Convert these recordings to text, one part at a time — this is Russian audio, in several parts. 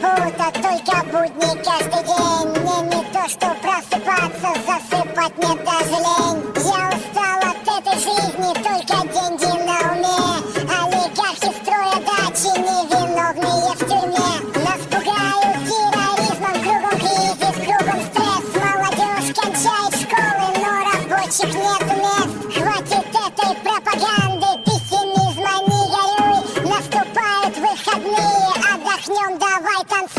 работа только будни каждый день. Мне не то, что просыпаться, засыпать мне даже лень. рискнем, давай танцевать.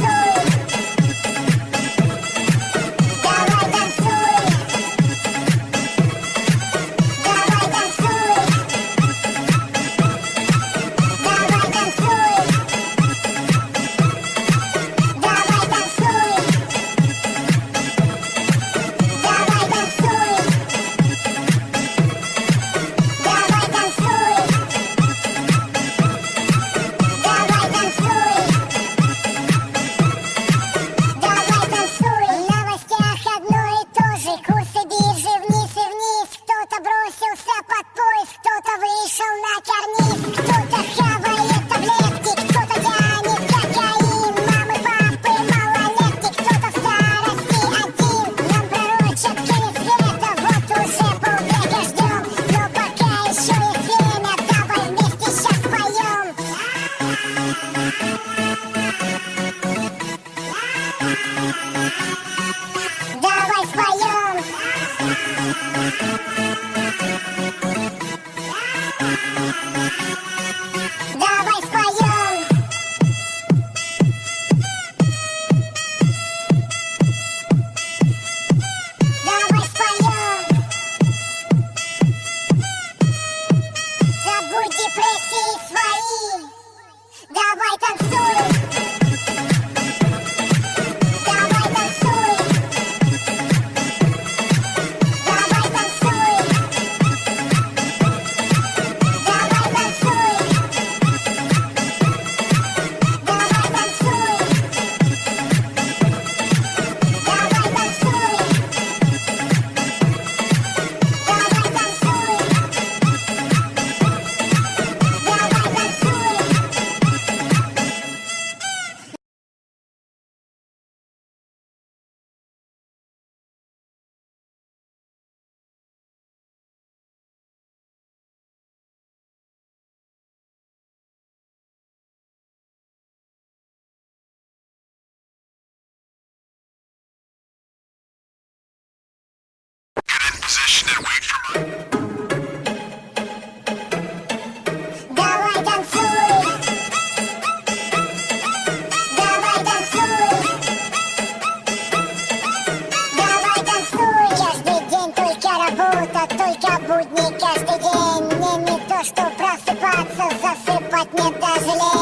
Будни. Каждый день не то, что просыпаться, засыпать мне даже